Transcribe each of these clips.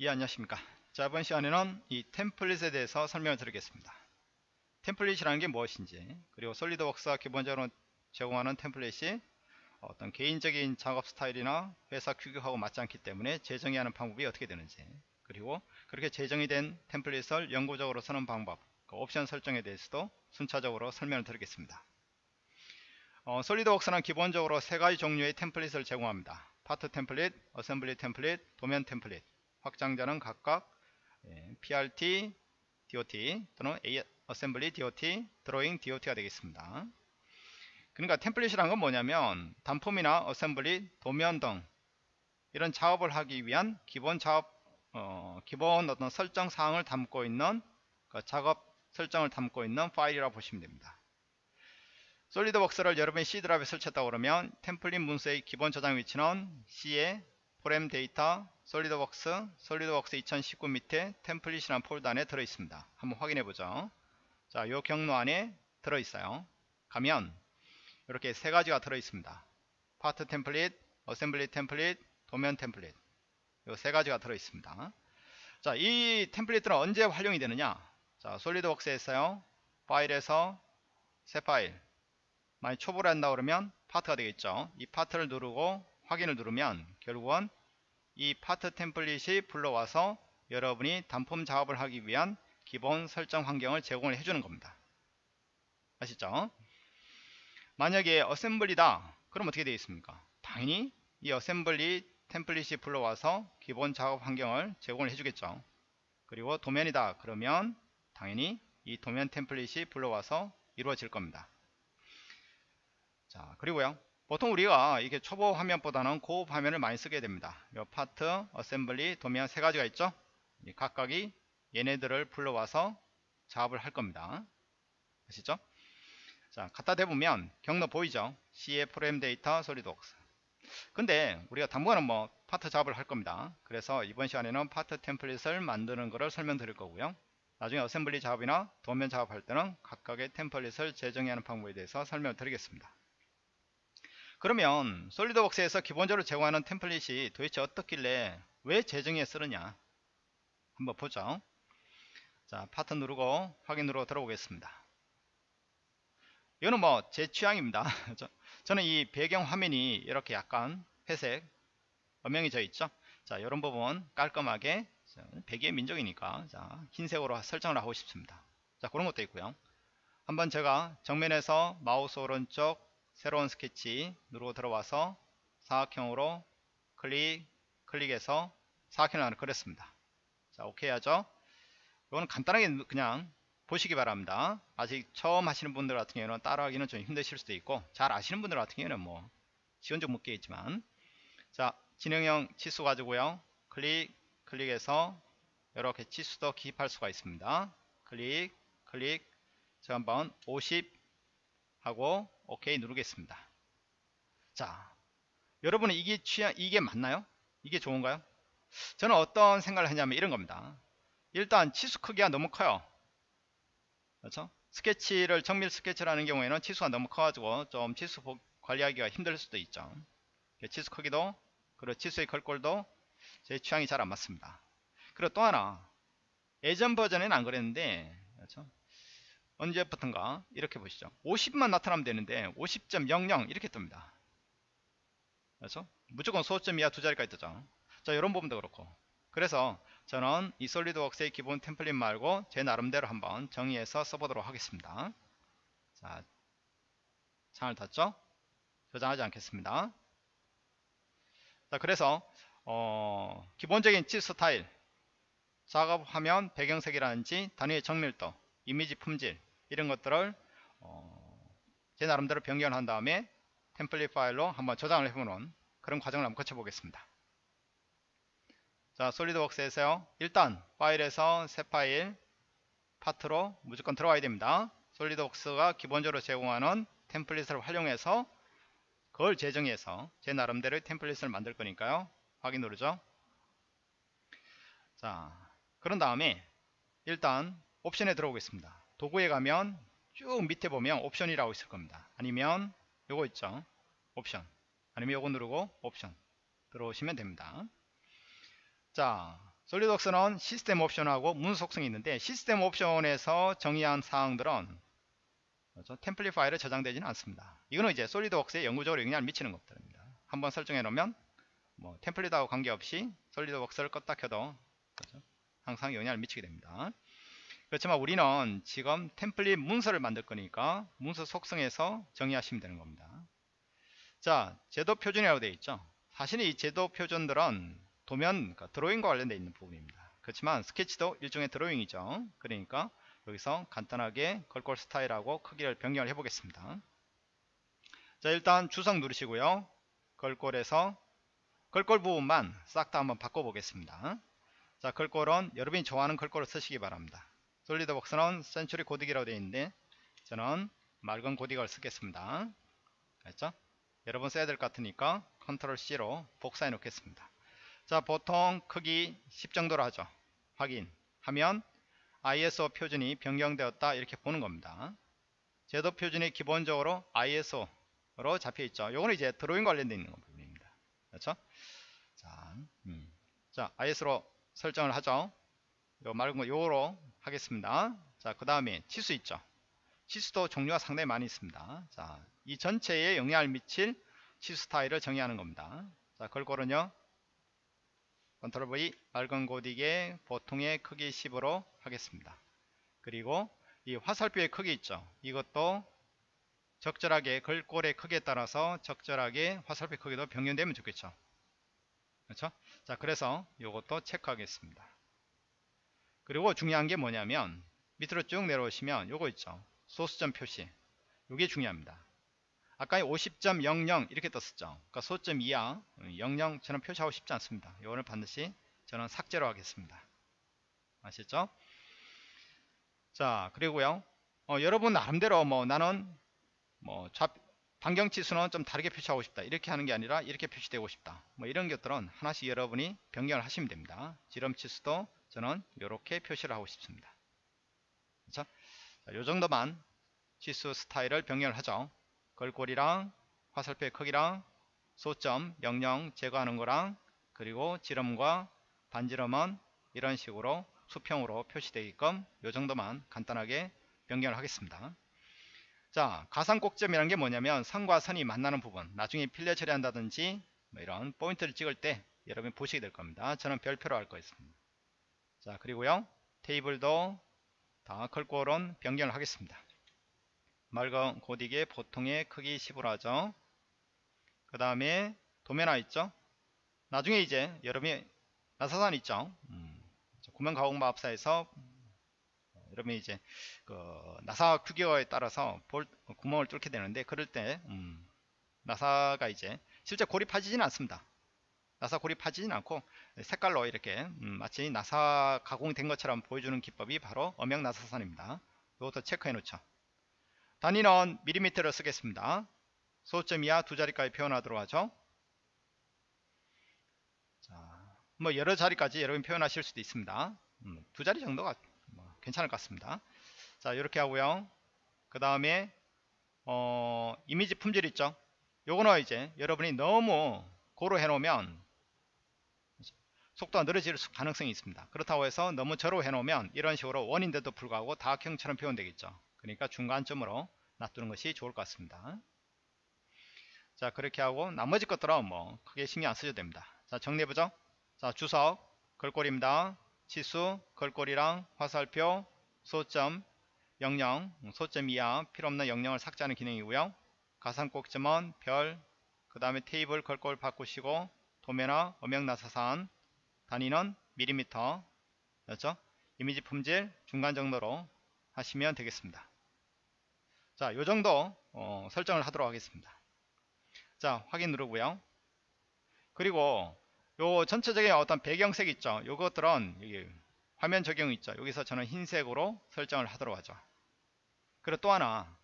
예 안녕하십니까? 자 이번 시간에는 이 템플릿에 대해서 설명을 드리겠습니다. 템플릿이라는 게 무엇인지 그리고 SolidWorks가 기본적으로 제공하는 템플릿이 어떤 개인적인 작업 스타일이나 회사 규격하고 맞지 않기 때문에 재정의 하는 방법이 어떻게 되는지 그리고 그렇게 재정의 된 템플릿을 영구적으로 쓰는 방법 그 옵션 설정에 대해서도 순차적으로 설명을 드리겠습니다. 어, SolidWorks는 기본적으로 세 가지 종류의 템플릿을 제공합니다. 파트 템플릿, 어셈블리 템플릿, 도면 템플릿 확장자는 각각 예, PRT, DOT 또는 A, 어셈블리 DOT, 드로잉 DOT가 되겠습니다. 그러니까 템플릿이란 건 뭐냐면 단품이나 어셈블리, 도면 등 이런 작업을 하기 위한 기본 작업 어, 기본 어떤 설정 사항을 담고 있는 그 작업 설정을 담고 있는 파일이라고 보시면 됩니다. SolidWorks를 여러분이 C 드라이브에 설치했다고 그러면 템플릿 문서의 기본 저장 위치는 C에 ProgramData SolidWorks SolidWorks 2019 밑에 템플릿이라는 폴더 안에 들어있습니다. 한번 확인해 보죠. 자, 이 경로 안에 들어있어요. 가면 이렇게 세 가지가 들어있습니다. 파트 템플릿, 어셈블리 템플릿, 도면 템플릿 이 세 가지가 들어있습니다. 자, 이 템플릿들은 언제 활용이 되느냐? 자, SolidWorks에서요. 파일에서 새 파일 만약 초보를 한다 그러면 파트가 되겠죠. 이 파트를 누르고 확인을 누르면 결국은 이 파트 템플릿이 불러와서 여러분이 단품 작업을 하기 위한 기본 설정 환경을 제공을 해주는 겁니다. 아시죠? 만약에 어셈블리다 그럼 어떻게 되어 있습니까? 당연히 이 어셈블리 템플릿이 불러와서 기본 작업 환경을 제공을 해주겠죠. 그리고 도면이다 그러면 당연히 이 도면 템플릿이 불러와서 이루어질 겁니다. 자 그리고요 보통 우리가 이게 초보 화면보다는 고급 화면을 많이 쓰게 됩니다. 이 파트, 어셈블리, 도면 세 가지가 있죠. 각각이 얘네들을 불러와서 작업을 할 겁니다. 아시죠? 자, 갖다 대보면 경로 보이죠? C에 ProgramData SolidWorks. 근데 우리가 당분간은 뭐 파트 작업을 할 겁니다. 그래서 이번 시간에는 파트 템플릿을 만드는 것을 설명드릴 거고요. 나중에 어셈블리 작업이나 도면 작업할 때는 각각의 템플릿을 재정의 하는 방법에 대해서 설명을 드리겠습니다. 그러면 솔리드웍스에서 기본적으로 제공하는 템플릿이 도대체 어떻길래 왜 재정에 쓰느냐? 한번 보죠. 자 파트 누르고 확인 누르고 들어오겠습니다. 이거는 뭐 제 취향입니다. 저는 이 배경 화면이 이렇게 약간 회색 엄명이 져 있죠? 자 이런 부분 깔끔하게 백의 민족이니까 자 흰색으로 설정을 하고 싶습니다. 자 그런 것도 있고요. 한번 제가 정면에서 마우스 오른쪽 새로운 스케치 누르고 들어와서 사각형으로 클릭 클릭해서 사각형을 하나 그렸습니다. 자 오케이 하죠? 이거는 간단하게 그냥 보시기 바랍니다. 아직 처음 하시는 분들 같은 경우는 따라하기는 좀 힘드실 수도 있고 잘 아시는 분들 같은 경우는 뭐 지원 좀 묻겠지만. 자 진행형 치수 가지고요. 클릭 클릭해서 이렇게 치수도 기입할 수가 있습니다. 클릭 클릭. 자 한번 50 하고 오케이 누르겠습니다. 자, 여러분은 이게 취향, 이게 맞나요? 이게 좋은가요? 저는 어떤 생각을 하냐면 이런 겁니다. 일단 치수 크기가 너무 커요. 그렇죠? 스케치를 정밀 스케치를 하는 경우에는 치수가 너무 커가지고 좀 치수 관리하기가 힘들 수도 있죠. 치수 크기도 그리고 치수의 걸골도 제 취향이 잘 안 맞습니다. 그리고 또 하나 예전 버전에는 안 그랬는데 그렇죠? 언제부턴가? 이렇게 보시죠. 50만 나타나면 되는데 50.00 이렇게 뜹니다. 그렇죠 무조건 소점 이하 두 자리까지 뜨죠. 자 이런 부분도 그렇고. 그래서 저는 이 솔리드웍스의 기본 템플릿 말고 제 나름대로 한번 정의해서 써보도록 하겠습니다. 자 창을 닫죠? 저장하지 않겠습니다. 자 그래서 어, 기본적인 치 스타일. 작업하면 배경색이라든지 단위의 정밀도 이미지 품질 이런 것들을 어, 제 나름대로 변경을 한 다음에 템플릿 파일로 한번 저장을 해보는 그런 과정을 한번 거쳐보겠습니다. 자 솔리드웍스에서요 일단 파일에서 새 파일 파트로 무조건 들어가야 됩니다. 솔리드웍스가 기본적으로 제공하는 템플릿을 활용해서 그걸 재정해서 제 나름대로 템플릿을 만들 거니까요. 확인 누르죠. 자 그런 다음에 일단 옵션에 들어오겠습니다. 도구에 가면 쭉 밑에 보면 옵션이라고 있을 겁니다. 아니면 요거 있죠. 옵션. 아니면 요거 누르고 옵션 들어오시면 됩니다. 자, 솔리드웍스는 시스템 옵션하고 문 속성이 있는데 시스템 옵션에서 정의한 사항들은 그렇죠? 템플릿 파일에 저장되지는 않습니다. 이거는 이제 솔리드웍스에 영구적으로 영향을 미치는 것들입니다. 한번 설정해 놓으면 뭐 템플릿하고 관계없이 솔리드웍스를 껐다 켜도 그렇죠? 항상 영향을 미치게 됩니다. 그렇지만 우리는 지금 템플릿 문서를 만들 거니까 문서 속성에서 정의하시면 되는 겁니다. 자, 제도 표준이라고 되어 있죠. 사실 이 제도 표준들은 도면 그러니까 드로잉과 관련되어 있는 부분입니다. 그렇지만 스케치도 일종의 드로잉이죠. 그러니까 여기서 간단하게 걸골 스타일하고 크기를 변경을 해 보겠습니다. 자 일단 주석 누르시고요. 걸골에서 걸골 부분만 싹 다 한번 바꿔 보겠습니다. 자 걸골은 여러분이 좋아하는 걸골을 쓰시기 바랍니다. 솔리드웍스는 센츄리 고딕이라고 되어 있는데 저는 맑은 고딕을 쓰겠습니다. 알죠? 여러분 써야 될 것 같으니까 컨트롤 C로 복사해 놓겠습니다. 자 보통 크기 10 정도로 하죠 확인하면 ISO 표준이 변경되었다 이렇게 보는 겁니다 제도 표준이 기본적으로 ISO로 잡혀 있죠 요거는 이제 드로잉 관련되어 있는 부분입니다 그렇죠 자, 음. 자 ISO로 설정을 하죠 요 말은 거 요로 하겠습니다 자 그 다음에 치수 있죠 치수도 종류가 상당히 많이 있습니다 자 이 전체에 영향을 미칠 치수 스타일을 정의하는 겁니다 자 걸골은요 컨트롤 V 맑은 고딕의 보통의 크기 10으로 하겠습니다. 그리고 이 화살표의 크기 있죠. 이것도 적절하게 걸골의 크기에 따라서 적절하게 화살표 크기도 변경되면 좋겠죠. 그렇죠? 자, 그래서 이것도 체크하겠습니다. 그리고 중요한 게 뭐냐면 밑으로 쭉 내려오시면 요거 있죠. 소수점 표시. 이게 중요합니다. 아까 50.00 이렇게 떴었죠. 그러니까 소점 이하 00 저는 표시하고 싶지 않습니다. 이거는 반드시 저는 삭제로 하겠습니다. 아시죠? 자 그리고요. 어, 여러분 나름대로 뭐 나는 뭐 좌, 반경치수는 좀 다르게 표시하고 싶다. 이렇게 하는 게 아니라 이렇게 표시되고 싶다. 뭐 이런 것들은 하나씩 여러분이 변경을 하시면 됩니다. 지름치수도 저는 이렇게 표시를 하고 싶습니다 그렇죠? 자, 요 정도만 치수 스타일을 변경을 하죠 걸골이랑 화살표의 크기랑 소점 00 제거하는 거랑 그리고 지름과 반지름은 이런 식으로 수평으로 표시되게끔 이 정도만 간단하게 변경을 하겠습니다. 자 가상 꼭점이라는 게 뭐냐면 선과 선이 만나는 부분 나중에 필레 처리한다든지 뭐 이런 포인트를 찍을 때 여러분이 보시게 될 겁니다. 저는 별표로 할 거였습니다. 자 그리고요 테이블도 다 걸골은 변경을 하겠습니다. 맑은 고딕의 보통의 크기 10으로 하죠. 그 다음에 도면화 있죠. 나중에 이제 여러분이 나사산 있죠. 음, 구멍가공마법사에서 여러분이 이제 그 나사 규격에 따라서 볼, 구멍을 뚫게 되는데 그럴 때 음, 나사가 이제 실제 고리 파지지는 않습니다. 나사 파지진 않고 색깔로 이렇게 음, 마치 나사 가공된 것처럼 보여주는 기법이 바로 엄형 나사산입니다. 이것도 체크해 놓죠. 단위는 밀리미터를 쓰겠습니다. 소점 이하 두 자리까지 표현하도록 하죠. 자, 뭐 여러 자리까지 여러분 표현하실 수도 있습니다. 음, 두 자리 정도가 뭐 괜찮을 것 같습니다. 자, 이렇게 하고요. 그 다음에 어, 이미지 품질 있죠. 요거는 이제 여러분이 너무 고로 해놓으면 속도가 느려질 가능성이 있습니다. 그렇다고 해서 너무 저로 해놓으면 이런 식으로 원인데도 불구하고 다각형처럼 표현되겠죠. 그러니까 중간점으로 놔두는 것이 좋을 것 같습니다. 자 그렇게 하고 나머지 것들은 뭐 크게 신경 안 쓰셔도 됩니다. 자 정리해보죠. 자 주석 걸골입니다. 치수 걸골이랑 화살표 소점 00 소점 이하 필요없는 00을 삭제하는 기능이고요. 가상 꼭점은 별, 그 다음에 테이블 걸골 바꾸시고 도면화 음영나사산 단위는 밀리미터 였죠? 이미지 품질 중간 정도로 하시면 되겠습니다. 자, 요 정도 어, 설정을 하도록 하겠습니다. 자, 확인 누르고요. 그리고 요 전체적인 어떤 배경색 있죠. 요것들은 여기 화면 적용 있죠. 여기서 저는 흰색으로 설정을 하도록 하죠. 그리고 또 하나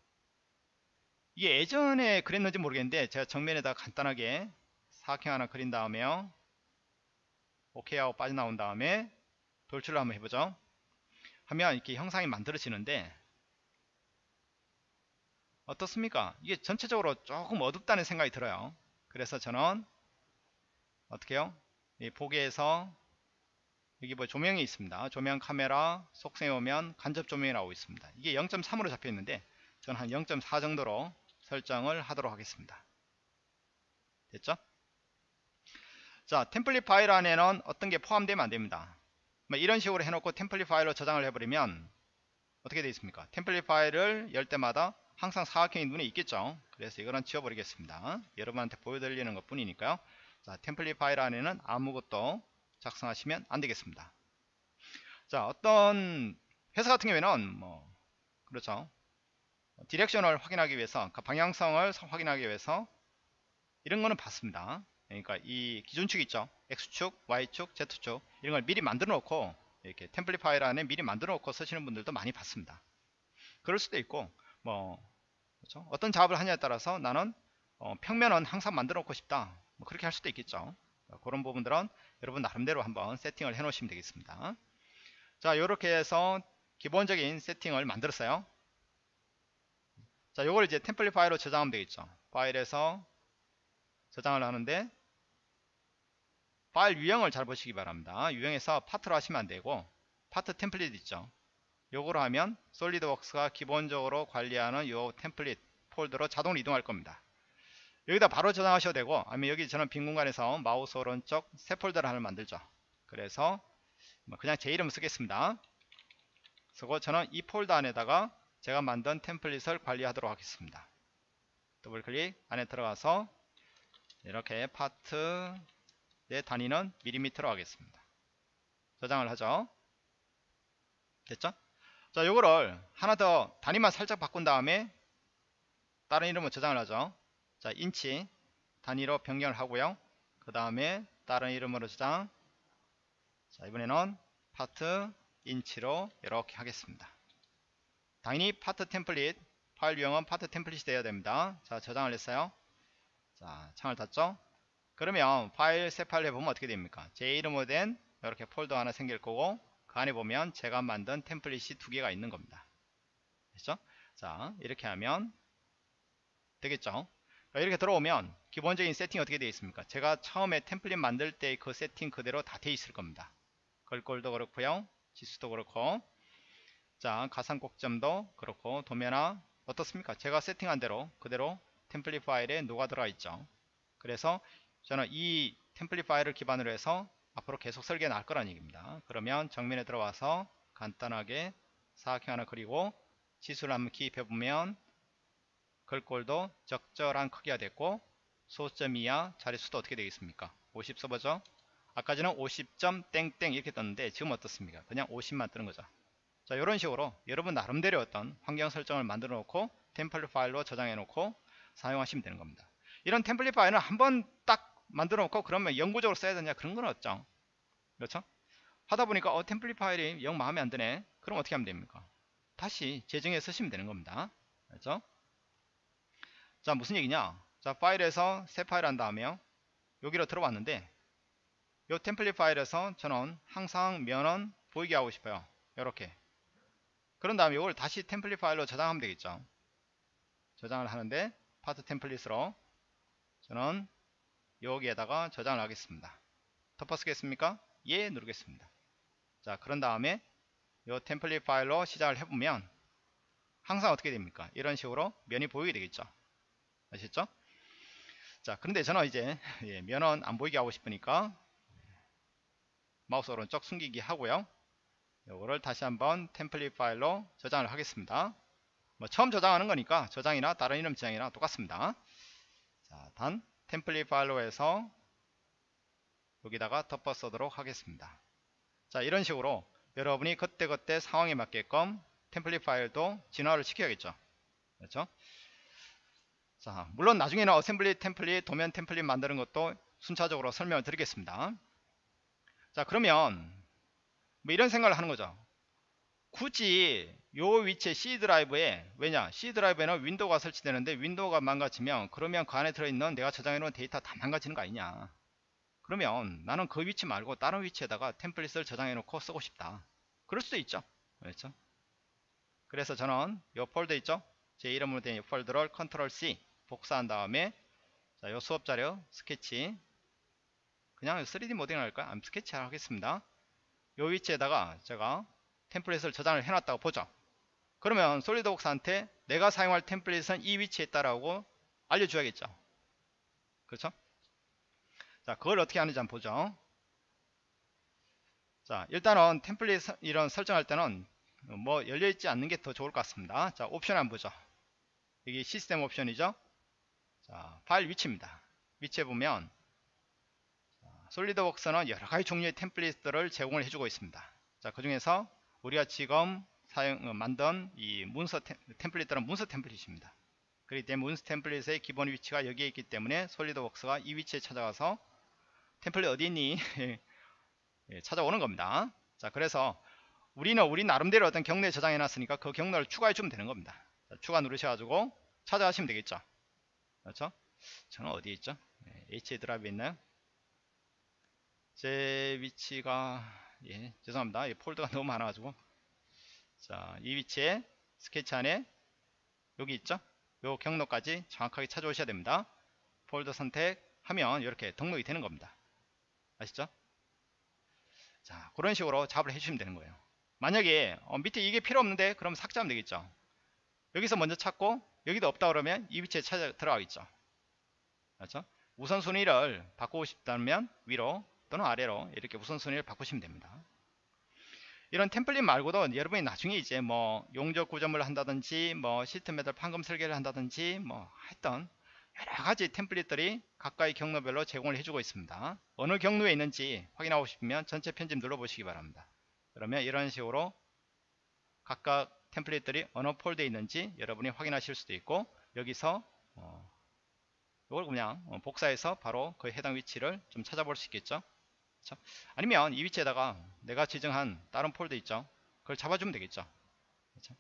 이게 예전에 그랬는지 모르겠는데 제가 정면에다 간단하게 사각형 하나 그린 다음에요. 오케이 하고 빠져나온 다음에 돌출을 한번 해보죠. 하면 이렇게 형상이 만들어지는데 어떻습니까? 이게 전체적으로 조금 어둡다는 생각이 들어요. 그래서 저는 어떻게 해요? 이 보기에서 여기 뭐 조명이 있습니다. 조명 카메라 속성에 오면 간접 조명이 나오고 있습니다. 이게 0.3으로 잡혀 있는데 저는 한 0.4 정도로 설정을 하도록 하겠습니다. 됐죠? 자, 템플릿 파일 안에는 어떤 게 포함되면 안 됩니다. 뭐 이런 식으로 해놓고 템플릿 파일로 저장을 해버리면 어떻게 되어 있습니까? 템플릿 파일을 열 때마다 항상 사각형이 눈에 있겠죠. 그래서 이거는 지워버리겠습니다. 여러분한테 보여드리는 것 뿐이니까요. 자, 템플릿 파일 안에는 아무것도 작성하시면 안 되겠습니다. 자, 어떤 회사 같은 경우에는 뭐 그렇죠. 디렉션을 확인하기 위해서 그 방향성을 확인하기 위해서 이런 거는 봤습니다. 그러니까 이 기준축 있죠. X축, Y축, Z축 이런 걸 미리 만들어 놓고 이렇게 템플릿 파일 안에 미리 만들어 놓고 쓰시는 분들도 많이 봤습니다. 그럴 수도 있고 뭐 그렇죠? 어떤 작업을 하냐에 따라서 나는 어, 평면은 항상 만들어 놓고 싶다. 뭐 그렇게 할 수도 있겠죠. 그런 부분들은 여러분 나름대로 한번 세팅을 해 놓으시면 되겠습니다. 자, 이렇게 해서 기본적인 세팅을 만들었어요. 자, 요걸 이제 템플릿 파일로 저장하면 되겠죠. 파일에서 저장을 하는데 파일 유형을 잘 보시기 바랍니다. 유형에서 파트로 하시면 안되고 파트 템플릿 있죠. 요거로 하면 SolidWorks가 기본적으로 관리하는 요 템플릿 폴더로 자동으로 이동할 겁니다. 여기다 바로 저장하셔도 되고 아니면 여기 저는 빈 공간에서 마우스 오른쪽 새 폴더를 하나 만들죠. 그래서 뭐 그냥 제 이름 쓰겠습니다. 그리고 저는 이 폴더 안에다가 제가 만든 템플릿을 관리하도록 하겠습니다. 더블 클릭 안에 들어가서 이렇게 파트 내 단위는 밀리미터로 하겠습니다. 저장을 하죠. 됐죠? 자, 요거를 하나 더 단위만 살짝 바꾼 다음에 다른 이름으로 저장을 하죠. 자, 인치 단위로 변경을 하고요. 그 다음에 다른 이름으로 저장. 자, 이번에는 파트 인치로 이렇게 하겠습니다. 당연히 파트 템플릿 파일 유형은 파트 템플릿이 되어야 됩니다. 자, 저장을 했어요. 자, 창을 닫죠. 그러면 파일 새 파일 해보면 어떻게 됩니까? 제 이름으로 된 이렇게 폴더 하나 생길 거고 그 안에 보면 제가 만든 템플릿이 두 개가 있는 겁니다. 됐죠? 자, 이렇게 하면 되겠죠? 이렇게 들어오면 기본적인 세팅이 어떻게 되어 있습니까? 제가 처음에 템플릿 만들 때 그 세팅 그대로 다 되어 있을 겁니다. 걸골도 그렇고요. 지수도 그렇고 자 가상 꼭점도 그렇고 도면화 어떻습니까? 제가 세팅한 대로 그대로 템플릿 파일에 녹아 들어가 있죠. 그래서 저는 이 템플릿 파일을 기반으로 해서 앞으로 계속 설계 나갈 거라는 얘기입니다. 그러면 정면에 들어와서 간단하게 사각형 하나 그리고 지수를 한번 기입해 보면 글꼴도 적절한 크기가 됐고 소점 이하 자릿수도 어떻게 되겠습니까? 50 써보죠. 아까 전에 50점 땡땡 이렇게 떴는데 지금 어떻습니까? 그냥 50만 뜨는 거죠. 자 이런 식으로 여러분 나름대로 어떤 환경 설정을 만들어 놓고 템플릿 파일로 저장해 놓고 사용하시면 되는 겁니다. 이런 템플릿 파일은 한번 딱 만들어 놓고 그러면 영구적으로 써야 되냐 그런 건 없죠. 그렇죠? 하다 보니까 어 템플릿 파일이 영 마음에 안 드네. 그럼 어떻게 하면 됩니까? 다시 재정해 쓰시면 되는 겁니다. 그렇죠? 자 무슨 얘기냐 자 파일에서 새 파일 한 다음에요 여기로 들어왔는데 이 템플릿 파일에서 저는 항상 면은 보이게 하고 싶어요 이렇게 그런 다음에 이걸 다시 템플릿 파일로 저장하면 되겠죠 저장을 하는데 파트 템플릿으로 저는 여기에다가 저장을 하겠습니다. 덮어 쓰겠습니까? 예 누르겠습니다. 자 그런 다음에 이 템플릿 파일로 시작을 해보면 항상 어떻게 됩니까? 이런 식으로 면이 보이게 되겠죠? 아셨죠? 자 그런데 저는 이제 예, 면은 안 보이게 하고 싶으니까 마우스 오른쪽 숨기기 하고요. 요거를 다시 한번 템플릿 파일로 저장을 하겠습니다. 뭐 처음 저장하는 거니까 저장이나 다른 이름 저장이나 똑같습니다. 자, 단 템플릿 파일로 해서 여기다가 덮어 쓰도록 하겠습니다 자 이런 식으로 여러분이 그때그때 상황에 맞게끔 템플릿 파일도 진화를 시켜야겠죠 그렇죠 자, 물론 나중에는 어셈블리 템플릿, 도면 템플릿 만드는 것도 순차적으로 설명을 드리겠습니다. 자, 그러면 뭐 이런 생각을 하는 거죠. 굳이 요 위치에 C 드라이브에 왜냐 C 드라이브에는 윈도우가 설치되는데 윈도우가 망가지면 그러면 그 안에 들어있는 내가 저장해 놓은 데이터 다 망가지는 거 아니냐. 그러면 나는 그 위치 말고 다른 위치에다가 템플릿을 저장해 놓고 쓰고 싶다. 그럴 수도 있죠. 그렇죠? 그래서 저는 요 폴더 있죠? 제 이름으로 된 폴더를 Control C 복사한 다음에 자, 요 수업 자료 스케치. 그냥 3D 모델링 할까요? 스케치 하겠습니다. 요 위치에다가 제가 템플릿을 저장을 해놨다고 보죠. 그러면 SolidWorks한테 내가 사용할 템플릿은 이 위치에 있다라고 알려줘야겠죠. 그렇죠? 자, 그걸 어떻게 하는지 한번 보죠. 자, 일단은 템플릿 서- 이런 설정할 때는 뭐 열려있지 않는 게 더 좋을 것 같습니다. 자, 옵션 한번 보죠. 이게 시스템 옵션이죠. 자, 파일 위치입니다. 위치에 보면 솔리드웍스는 여러 가지 종류의 템플릿들을 제공을 해주고 있습니다. 자, 그 중에서 우리가 지금 사용, 어, 만든 이 문서 템, 템플릿들은 문서 템플릿입니다. 그렇기 때문에 문서 템플릿의 기본 위치가 여기에 있기 때문에 솔리드웍스가 이 위치에 찾아가서 템플릿 어디 있니? 예, 찾아오는 겁니다. 자, 그래서 우리는 우리 나름대로 어떤 경로에 저장해 놨으니까 그 경로를 추가해 주면 되는 겁니다. 자, 추가 누르셔가지고 찾아가시면 되겠죠. 그렇죠? 저는 어디에 있죠? 예, H 드라이브에 있나요? 제 위치가 예 죄송합니다. 이 폴더가 너무 많아가지고. 자 이 위치에 스케치 안에 여기 있죠? 요 경로까지 정확하게 찾아오셔야 됩니다. 폴더 선택하면 이렇게 등록이 되는 겁니다. 아시죠? 자 그런 식으로 작업을 해주시면 되는 거예요. 만약에 어, 밑에 이게 필요 없는데 그럼 삭제하면 되겠죠? 여기서 먼저 찾고 여기도 없다 그러면 이 위치에 찾아 들어가겠죠? 그렇죠? 우선순위를 바꾸고 싶다면 위로 또는 아래로 이렇게 우선순위를 바꾸시면 됩니다. 이런 템플릿 말고도 여러분이 나중에 이제 뭐 용접 구점을 한다든지 뭐 시스템에다 판금 설계를 한다든지 뭐 했던 여러 가지 템플릿들이 각각의 경로별로 제공을 해주고 있습니다. 어느 경로에 있는지 확인하고 싶으면 전체 편집 눌러보시기 바랍니다. 그러면 이런 식으로 각각 템플릿들이 어느 폴더에 있는지 여러분이 확인하실 수도 있고 여기서 어, 이걸 그냥 어, 복사해서 바로 그 해당 위치를 좀 찾아볼 수 있겠죠. 그렇죠? 아니면 이 위치에다가 내가 지정한 다른 폴더 있죠. 그걸 잡아주면 되겠죠. 그렇죠?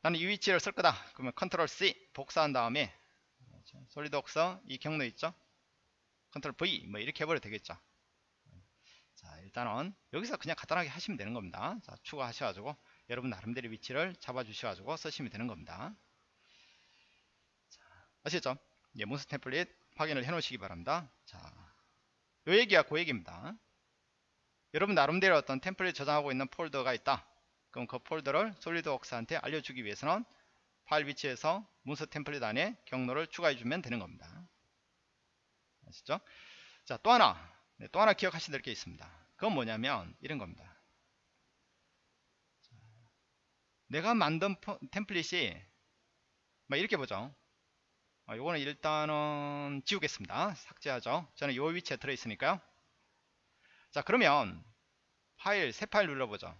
나는 이 위치를 쓸 거다. 그러면 컨트롤 C 복사한 다음에 그렇죠? SolidWorks 이 경로 있죠. 컨트롤 V 뭐 이렇게 해버려도 되겠죠. 자 일단은 여기서 그냥 간단하게 하시면 되는 겁니다. 자 추가하셔가지고 여러분 나름대로 위치를 잡아주셔가지고 쓰시면 되는 겁니다. 아시겠죠? 예, 문서 템플릿 확인을 해 놓으시기 바랍니다. 자, 요 얘기가 그 얘기입니다. 여러분 나름대로 어떤 템플릿 저장하고 있는 폴더가 있다. 그럼 그 폴더를 SolidWorks한테 알려주기 위해서는 파일 위치에서 문서 템플릿 안에 경로를 추가해 주면 되는 겁니다. 아시죠? 자, 또 하나, 네, 또 하나 기억하셔야 될 게 있습니다. 그건 뭐냐면 이런 겁니다. 자, 내가 만든 포, 템플릿이 막 이렇게 보죠. 어, 요거는 일단은 지우겠습니다. 삭제하죠. 저는 요 위치에 들어있으니까요. 자 그러면 파일 새 파일 눌러보죠.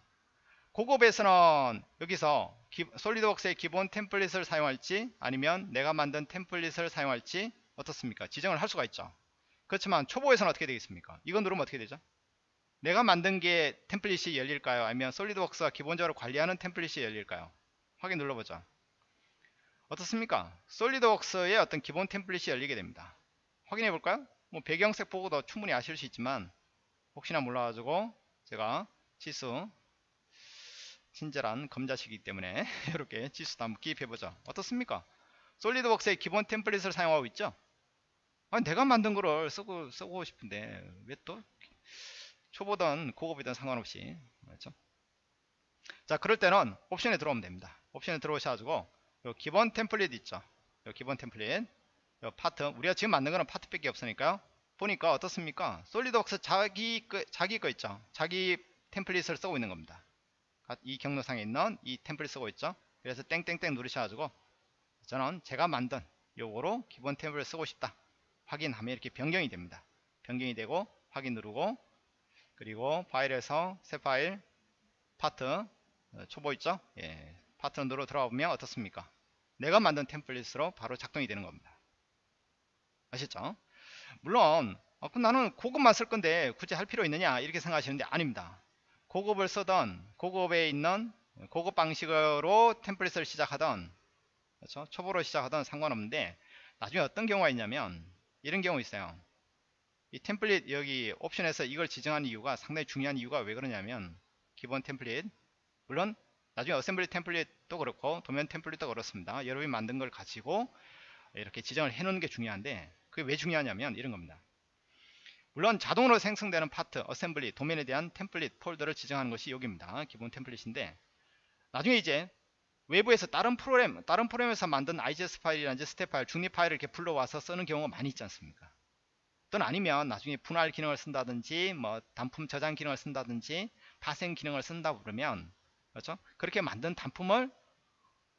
고급에서는 여기서 기, 솔리드웍스의 기본 템플릿을 사용할지 아니면 내가 만든 템플릿을 사용할지 어떻습니까? 지정을 할 수가 있죠. 그렇지만 초보에서는 어떻게 되겠습니까? 이거 누르면 어떻게 되죠? 내가 만든 게 템플릿이 열릴까요? 아니면 솔리드웍스가 기본적으로 관리하는 템플릿이 열릴까요? 확인 눌러보죠. 어떻습니까? 솔리드웍스의 어떤 기본 템플릿이 열리게 됩니다. 확인해 볼까요? 뭐 배경색 보고도 충분히 아실 수 있지만 혹시나 몰라가지고 제가 지수 친절한 검자시기 때문에 이렇게 지수도 한번 기입해 보죠. 어떻습니까? 솔리드웍스의 기본 템플릿을 사용하고 있죠? 아니 내가 만든 거를 쓰고 쓰고 싶은데 왜 또 초보든 고급이든 상관없이 그렇죠? 자 그럴 때는 옵션에 들어오면 됩니다. 옵션에 들어오셔가지고 요 기본 템플릿 있죠. 요 기본 템플릿. 요 파트. 우리가 지금 만든 거는 파트밖에 없으니까요. 보니까 어떻습니까? SolidWorks 자기 거, 자기 거 있죠. 자기 템플릿을 쓰고 있는 겁니다. 이 경로상에 있는 이 템플릿 쓰고 있죠. 그래서 땡땡땡 누르셔가지고 저는 제가 만든 요거로 기본 템플릿 쓰고 싶다. 확인하면 이렇게 변경이 됩니다. 변경이 되고 확인 누르고 그리고 파일에서 새 파일 파트 어, 초보 있죠? 예, 파트 누르 들어가 보면 어떻습니까? 내가 만든 템플릿으로 바로 작동이 되는 겁니다. 아시죠? 물론 어, 그럼 나는 고급만 쓸 건데 굳이 할 필요 있느냐 이렇게 생각하시는데 아닙니다. 고급을 쓰던 고급에 있는 고급 방식으로 템플릿을 시작하던 그렇죠? 초보로 시작하던 상관없는데 나중에 어떤 경우가 있냐면 이런 경우 있어요. 이 템플릿 여기 옵션에서 이걸 지정한 이유가 상당히 중요한 이유가 왜 그러냐면 기본 템플릿 물론 나중에 어셈블리 템플릿도 그렇고 도면 템플릿도 그렇습니다. 여러분이 만든 걸 가지고 이렇게 지정을 해 놓는 게 중요한데 그게 왜 중요하냐면 이런 겁니다. 물론 자동으로 생성되는 파트, 어셈블리, 도면에 대한 템플릿 폴더를 지정하는 것이 여기입니다. 기본 템플릿인데 나중에 이제 외부에서 다른 프로그램, 다른 프로그램에서 만든 IGS 파일이라든지 스텝 파일, 중립 파일을 이렇게 불러와서 쓰는 경우가 많이 있지 않습니까? 또는 아니면 나중에 분할 기능을 쓴다든지 뭐 단품 저장 기능을 쓴다든지 파생 기능을 쓴다 그러면 그렇죠? 그렇게 만든 단품을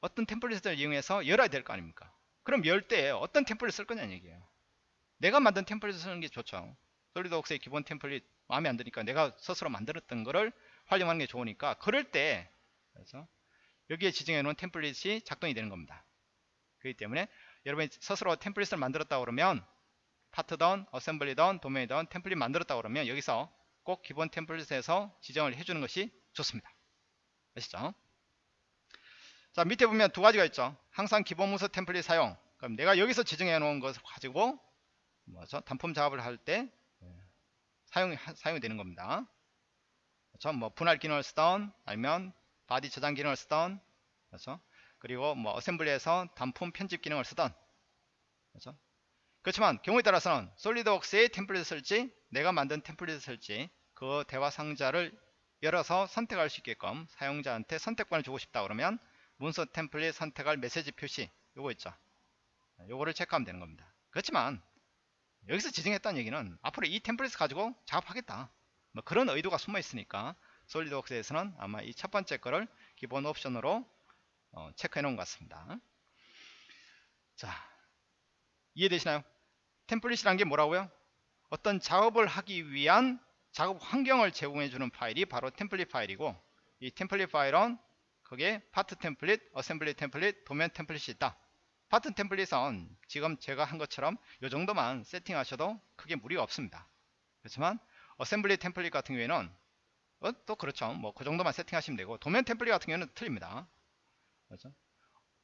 어떤 템플릿을 이용해서 열어야 될 거 아닙니까? 그럼 열 때 어떤 템플릿을 쓸 거냐는 얘기예요. 내가 만든 템플릿을 쓰는 게 좋죠. 솔리드웍스의 기본 템플릿 마음에 안 드니까 내가 스스로 만들었던 거를 활용하는 게 좋으니까 그럴 때 그래서 여기에 지정해 놓은 템플릿이 작동이 되는 겁니다. 그렇기 때문에 여러분이 스스로 템플릿을 만들었다 그러면 파트던, 어셈블리던, 도메이던 템플릿 만들었다 그러면 여기서 꼭 기본 템플릿에서 지정을 해주는 것이 좋습니다. 아시죠? 자 밑에 보면 두 가지가 있죠. 항상 기본 문서 템플릿 사용. 그럼 내가 여기서 지정해 놓은 것을 가지고 뭐죠? 단품 작업을 할 때 사용 사용이 되는 겁니다. 그렇죠? 뭐 분할 기능을 쓰던 아니면 바디 저장 기능을 쓰던 그렇죠? 그리고 뭐 어셈블리에서 단품 편집 기능을 쓰던 그렇죠? 그렇지만 경우에 따라서는 솔리드웍스의 템플릿을 쓸지 내가 만든 템플릿을 쓸지 그 대화 상자를 열어서 선택할 수 있게끔 사용자한테 선택권을 주고 싶다 그러면 문서 템플릿 선택할 메시지 표시 요거 있죠? 요거를 체크하면 되는 겁니다. 그렇지만 여기서 지정했다는 얘기는 앞으로 이 템플릿 가지고 작업하겠다. 뭐 그런 의도가 숨어 있으니까 솔리드웍스에서는 아마 이 첫 번째 거를 기본 옵션으로 어, 체크해 놓은 것 같습니다. 자 이해되시나요? 템플릿이란 게 뭐라고요? 어떤 작업을 하기 위한 작업 환경을 제공해 주는 파일이 바로 템플릿 파일이고 이 템플릿 파일은 거기에 파트 템플릿, 어셈블리 템플릿, 도면 템플릿이 있다. 파트 템플릿은 지금 제가 한 것처럼 이 정도만 세팅하셔도 크게 무리가 없습니다. 그렇지만 어셈블리 템플릿 같은 경우에는 어, 또 그렇죠. 뭐 그 정도만 세팅하시면 되고 도면 템플릿 같은 경우는 틀립니다. 그렇죠?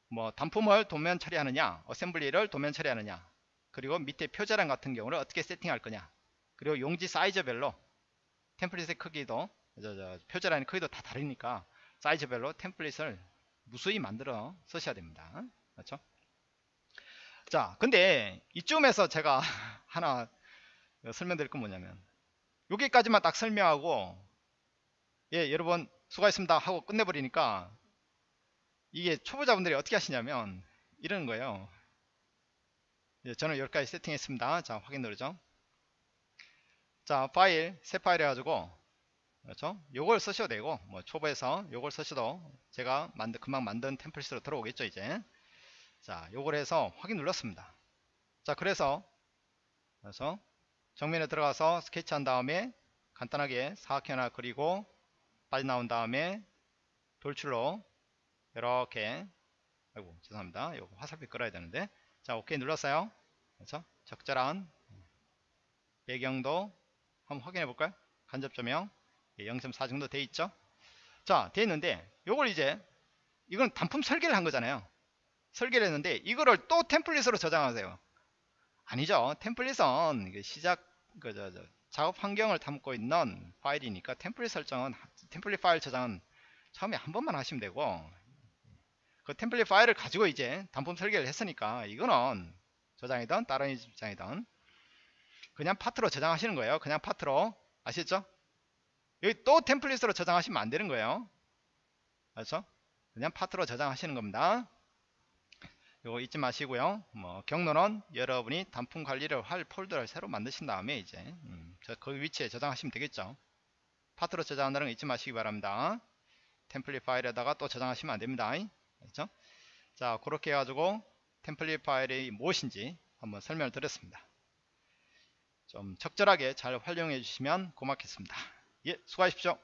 뭐 단품을 도면 처리하느냐 어셈블리를 도면 처리하느냐 그리고 밑에 표제란 같은 경우를 어떻게 세팅할 거냐 그리고 용지 사이즈별로 템플릿의 크기도 저, 저, 표제란의 크기도 다 다르니까 사이즈별로 템플릿을 무수히 만들어 쓰셔야 됩니다. 그렇죠? 자 근데 이쯤에서 제가 하나 설명드릴 건 뭐냐면 여기까지만 딱 설명하고 예 여러분 수고하셨습니다 하고 끝내버리니까 이게 초보자분들이 어떻게 하시냐면 이러는 거예요. 예, 저는 여기까지 세팅했습니다. 자 확인 누르죠 자 파일 새 파일 해가지고 그렇죠? 요걸 쓰셔도 되고 뭐 초보에서 요걸 쓰셔도 제가 만든 금방 만든 템플릿으로 들어오겠죠 이제. 자 요걸 해서 확인 눌렀습니다. 자 그래서 그래서 정면에 들어가서 스케치 한 다음에 간단하게 사각형 하나 그리고 빠져나온 다음에 돌출로 이렇게 아이고 죄송합니다. 요거 화살표 끌어야 되는데. 자 오케이 눌렀어요. 그래서 적절한 배경도 한번 확인해 볼까요? 간접 조명. 0.4 정도 돼 있죠? 자 돼 있는데 요걸 이제 이건 단품 설계를 한 거잖아요. 설계를 했는데 이거를 또 템플릿으로 저장하세요. 아니죠. 템플릿은 시작 그 저, 저, 작업 환경을 담고 있는 파일이니까 템플릿 설정은 템플릿 파일 저장은 처음에 한 번만 하시면 되고 그 템플릿 파일을 가지고 이제 단품 설계를 했으니까 이거는 저장이든 다른 입장이든 그냥 파트로 저장하시는 거예요 그냥 파트로 아시죠 여기 또 템플릿으로 저장하시면 안 되는 거예요 그렇죠 그냥 파트로 저장하시는 겁니다 이거 잊지 마시고요. 뭐 경로는 여러분이 단품 관리를 할 폴더를 새로 만드신 다음에 이제 음, 그 위치에 저장하시면 되겠죠. 파트로 저장한다는 거 잊지 마시기 바랍니다. 템플릿 파일에다가 또 저장하시면 안 됩니다. 그렇죠? 자, 그렇게 해가지고 템플릿 파일이 무엇인지 한번 설명을 드렸습니다. 좀 적절하게 잘 활용해 주시면 고맙겠습니다. 예, 수고하십시오.